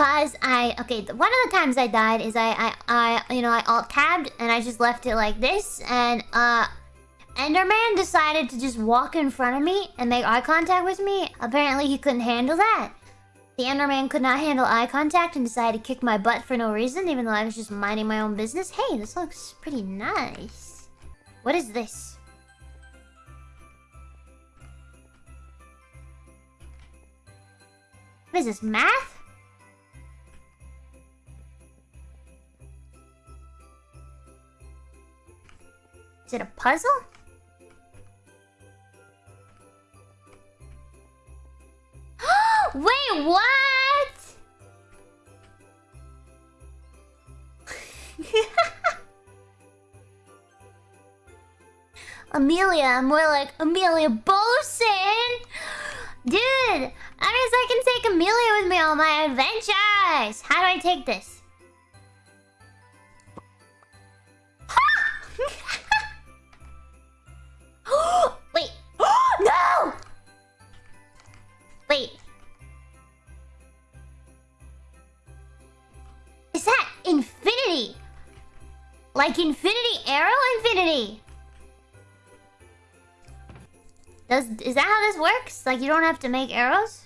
Cause I okay, one of the times I died is I I I you know I alt tabbed and I just left it like this and uh Enderman decided to just walk in front of me and make eye contact with me. Apparently he couldn't handle that. The Enderman could not handle eye contact and decided to kick my butt for no reason, even though I was just minding my own business. Hey, this looks pretty nice. What is this? What is this, math? Is it a puzzle? Wait, what? Amelia, more like Amelia Boson. Dude, I guess I can take Amelia with me on my adventures. How do I take this? Like infinity arrow infinity? Does is that how this works? Like you don't have to make arrows?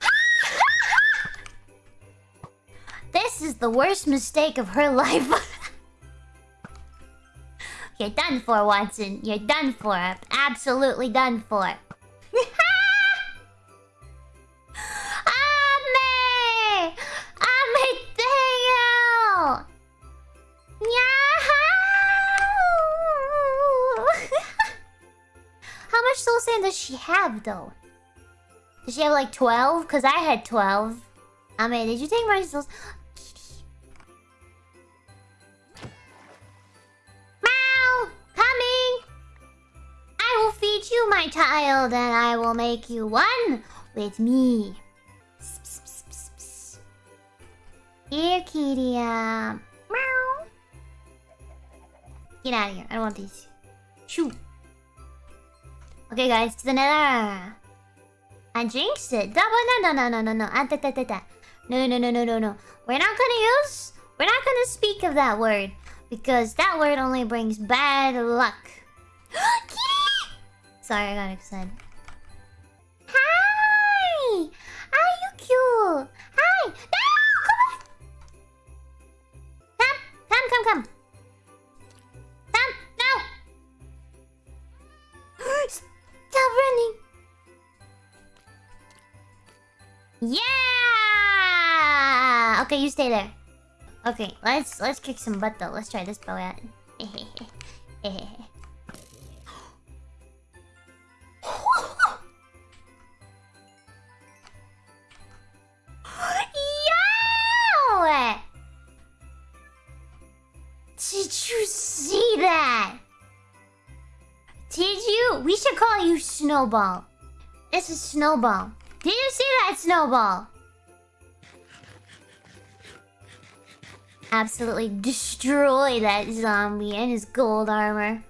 this is the worst mistake of her life. You're done for, Watson. You're done for. Absolutely done for. Though? Does she have like 12? Because I had 12. I mean, did you take my souls? Meow! Coming! I will feed you, my child, and I will make you one with me. Here, kitty. Uh, meow. Get out of here. I don't want these. Shoo. Okay, guys, to the nether. I jinxed it. Double no no no no no no. Ah. No no no no no no. We're not gonna use. We're not gonna speak of that word because that word only brings bad luck. Sorry, I got excited. Okay, you stay there. Okay, let's let's kick some butt though. Let's try this bow out. Yo! Did you see that? Did you? We should call you Snowball. This is Snowball. Did you see that, Snowball? Absolutely destroy that zombie and his gold armor.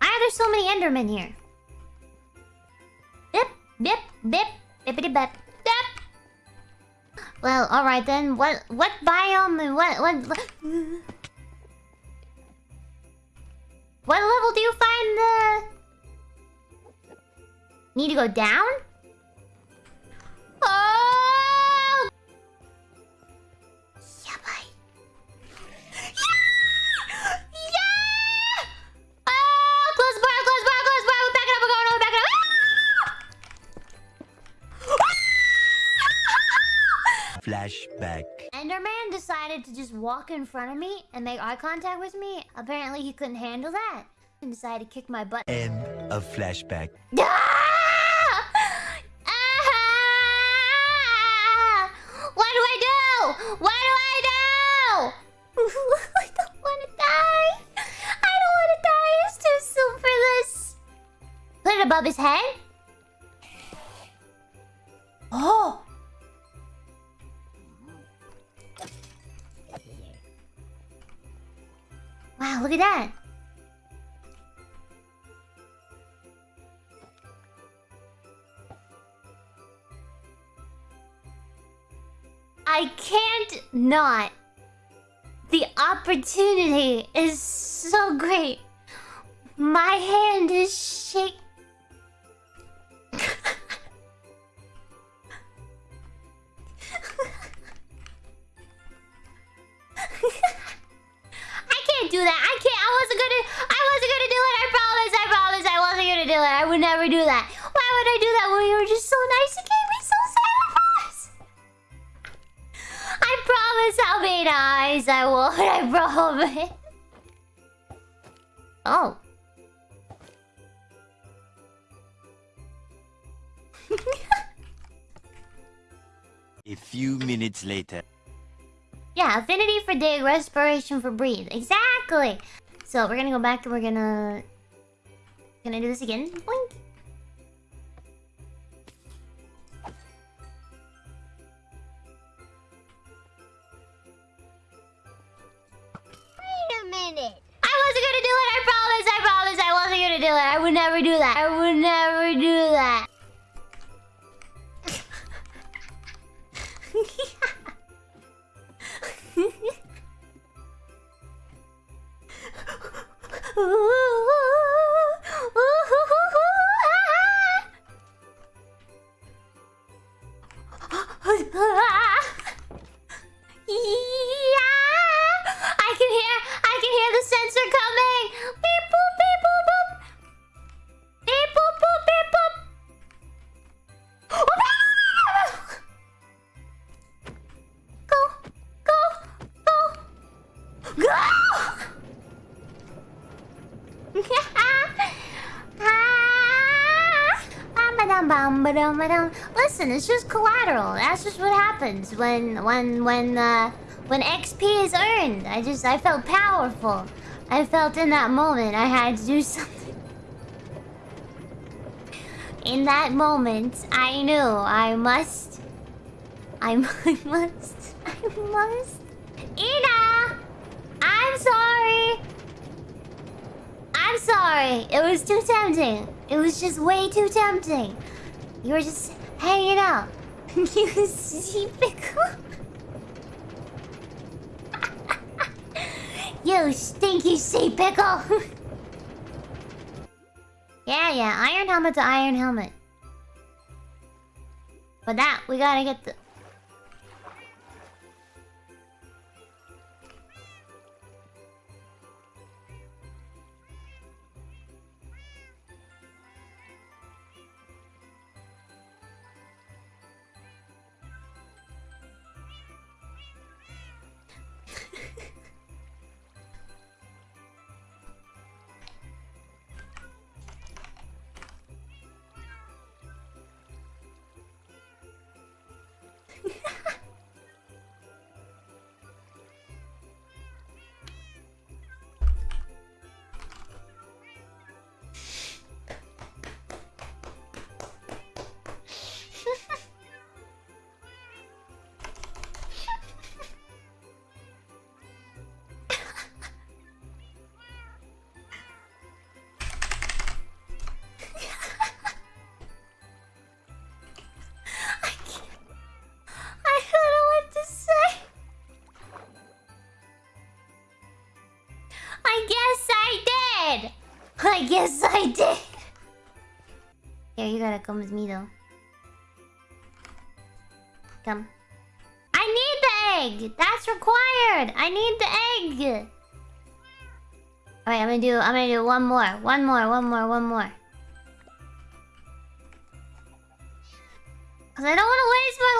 Ah, Why are there so many Endermen here? Bip, bip, bip, bippity bip, bip. Well, alright then. What what biome and what what What level do you find the Need to go down? Oh! Yeah, bye. Yeah! Yeah! Oh! Close the bar, close the bar, close the bar. We're backing up, we're going, we're backing up. Flashback. Enderman decided to just walk in front of me and make eye contact with me. Apparently he couldn't handle that. And decided to kick my butt. End of flashback. Ah! Ah! above his head? Oh! Wow, look at that. I can't not. The opportunity is so great. My hand is shaking. Do that. I can't. I wasn't gonna. I wasn't gonna do it. I promise. I promise. I wasn't gonna do it. I would never do that. Why would I do that when you were just so nice and gave me so sad? I promise. I promise how many eyes I would. I promise. Oh. A few minutes later. Yeah, affinity for dig, respiration for breathe. Exactly. So we're gonna go back and we're gonna gonna do this again. Boink. Wait a minute. I wasn't gonna do it. I promise. I promise. I wasn't gonna do it. I would never do that. I would never do that. Ooh. Bam-ba-dum-bam-ba-dum-ba-dum. Listen, it's just collateral. That's just what happens when when when uh when XP is earned. I just I felt powerful. I felt in that moment I had to do something. In that moment, I knew I must. I, I must. I must. Ina! I'm sorry! I'm sorry. It was too tempting. It was just way too tempting. You were just hanging out. you sea pickle. you stinky sea pickle. yeah, yeah. Iron helmet to iron helmet. For that, we gotta get the. I guess I did. I guess I did. Here, you gotta come with me though. Come. I need the egg. That's required. I need the egg. Alright, I'm gonna do. I'm gonna do one more. One more. One more. One more. Cause I don't want to waste my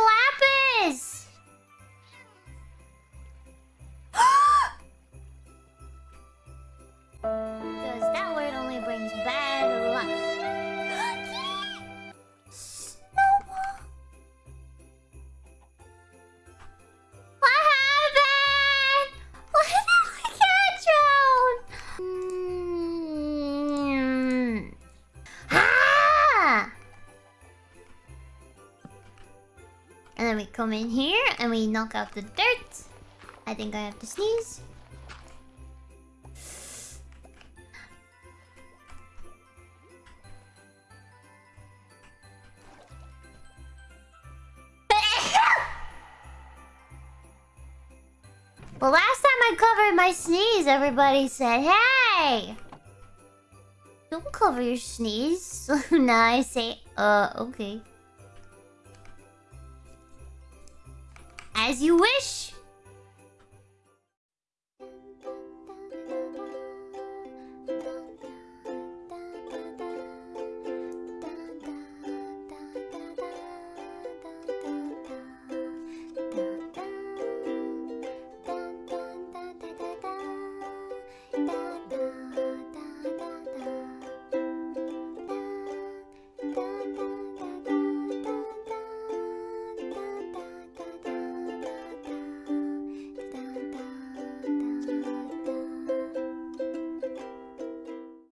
lapis. Because that word only brings bad luck. Snowball. What happened? Why did my cat drown? Mm. Ah! And then we come in here and we knock out the dirt. I think I have to sneeze. Well, last time I covered my sneeze, everybody said, "Hey, don't cover your sneeze." So now I say, "Uh, okay." As you wish.